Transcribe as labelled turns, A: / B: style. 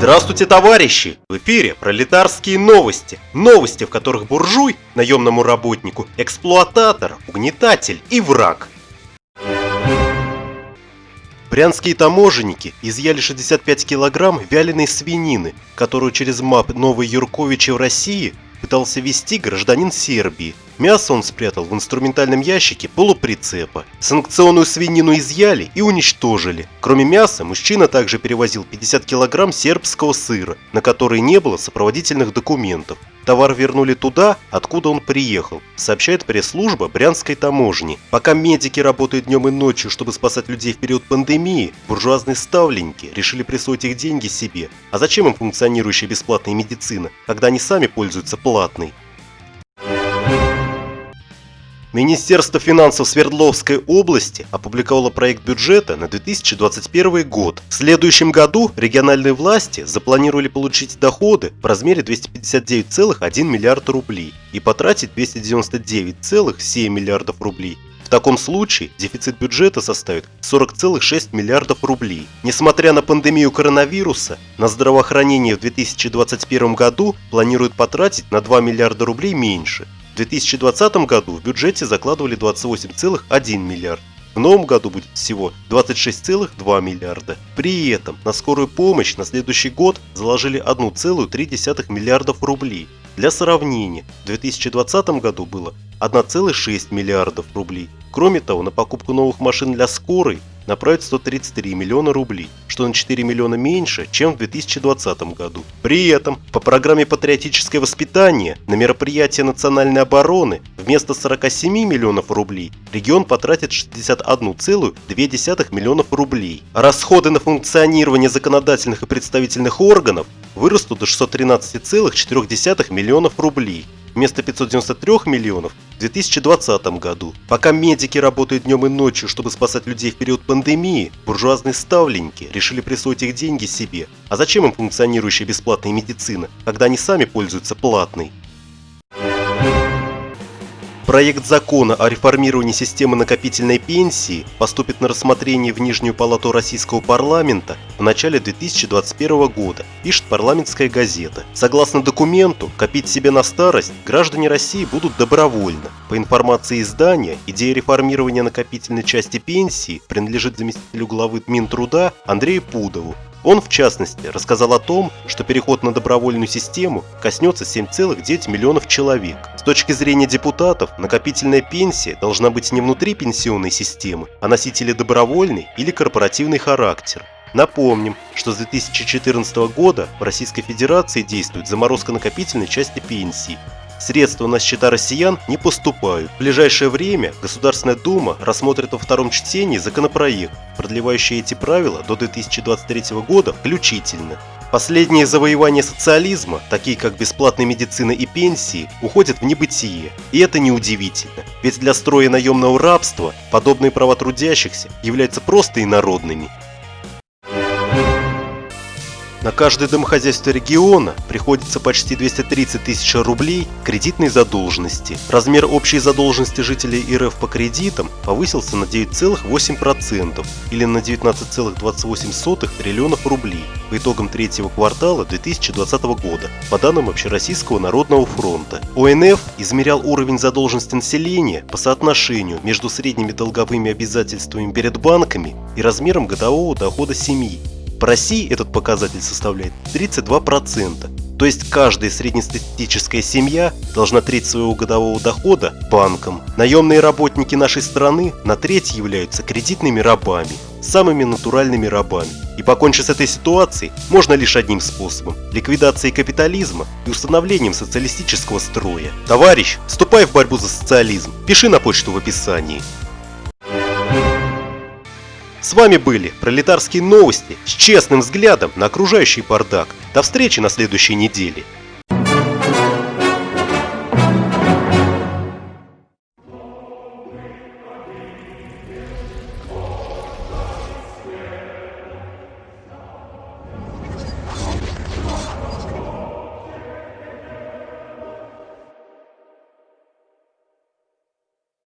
A: Здравствуйте, товарищи! В эфире пролетарские новости. Новости, в которых буржуй, наемному работнику, эксплуататор, угнетатель и враг. Брянские таможенники изъяли 65 килограмм вяленой свинины, которую через МАП Новой Юрковича в России пытался вести гражданин Сербии. Мясо он спрятал в инструментальном ящике полуприцепа. Санкционную свинину изъяли и уничтожили. Кроме мяса, мужчина также перевозил 50 килограмм сербского сыра, на который не было сопроводительных документов. Товар вернули туда, откуда он приехал, сообщает пресс-служба Брянской таможни. Пока медики работают днем и ночью, чтобы спасать людей в период пандемии, буржуазные ставленники решили присвоить их деньги себе. А зачем им функционирующая бесплатная медицина, когда они сами пользуются платной? Министерство финансов Свердловской области опубликовало проект бюджета на 2021 год. В следующем году региональные власти запланировали получить доходы в размере 259,1 миллиарда рублей и потратить 299,7 миллиардов рублей. В таком случае дефицит бюджета составит 40,6 миллиардов рублей. Несмотря на пандемию коронавируса, на здравоохранение в 2021 году планируют потратить на 2 миллиарда рублей меньше – 2020 году в бюджете закладывали 28,1 миллиард. В новом году будет всего 26,2 миллиарда. При этом на скорую помощь на следующий год заложили 1,3 миллиардов рублей. Для сравнения, в 2020 году было 1,6 миллиардов рублей. Кроме того, на покупку новых машин для скорой направить 133 миллиона рублей, что на 4 миллиона меньше, чем в 2020 году. При этом по программе «Патриотическое воспитание» на мероприятия национальной обороны вместо 47 миллионов рублей регион потратит 61,2 миллионов рублей. Расходы на функционирование законодательных и представительных органов вырастут до 613,4 миллионов рублей вместо 593 миллионов в 2020 году. Пока медики работают днем и ночью, чтобы спасать людей в период пандемии, буржуазные ставленники решили присвоить их деньги себе. А зачем им функционирующая бесплатная медицина, когда они сами пользуются платной? Проект закона о реформировании системы накопительной пенсии поступит на рассмотрение в Нижнюю палату Российского парламента в начале 2021 года, пишет парламентская газета. Согласно документу, копить себе на старость граждане России будут добровольно. По информации издания, идея реформирования накопительной части пенсии принадлежит заместителю главы Минтруда Андрею Пудову, он, в частности, рассказал о том, что переход на добровольную систему коснется 7,9 миллионов человек. С точки зрения депутатов, накопительная пенсия должна быть не внутри пенсионной системы, а носителя добровольный или корпоративный характер. Напомним, что с 2014 года в Российской Федерации действует заморозка накопительной части пенсии, Средства на счета россиян не поступают. В ближайшее время Государственная Дума рассмотрит во втором чтении законопроект, продлевающий эти правила до 2023 года включительно. Последние завоевания социализма, такие как бесплатная медицина и пенсии, уходят в небытие. И это неудивительно, ведь для строя наемного рабства подобные права трудящихся являются просто инородными. На каждое домохозяйство региона приходится почти 230 тысяч рублей кредитной задолженности. Размер общей задолженности жителей РФ по кредитам повысился на 9,8% или на 19,28 триллионов рублей по итогам третьего квартала 2020 года, по данным Общероссийского народного фронта. ОНФ измерял уровень задолженности населения по соотношению между средними долговыми обязательствами перед банками и размером годового дохода семьи. В России этот показатель составляет 32%. То есть каждая среднестатистическая семья должна треть своего годового дохода банкам. Наемные работники нашей страны на треть являются кредитными рабами, самыми натуральными рабами. И покончить с этой ситуацией можно лишь одним способом – ликвидацией капитализма и установлением социалистического строя. Товарищ, вступай в борьбу за социализм, пиши на почту в описании. С вами были пролетарские новости с честным взглядом на окружающий бардак. До встречи на следующей неделе.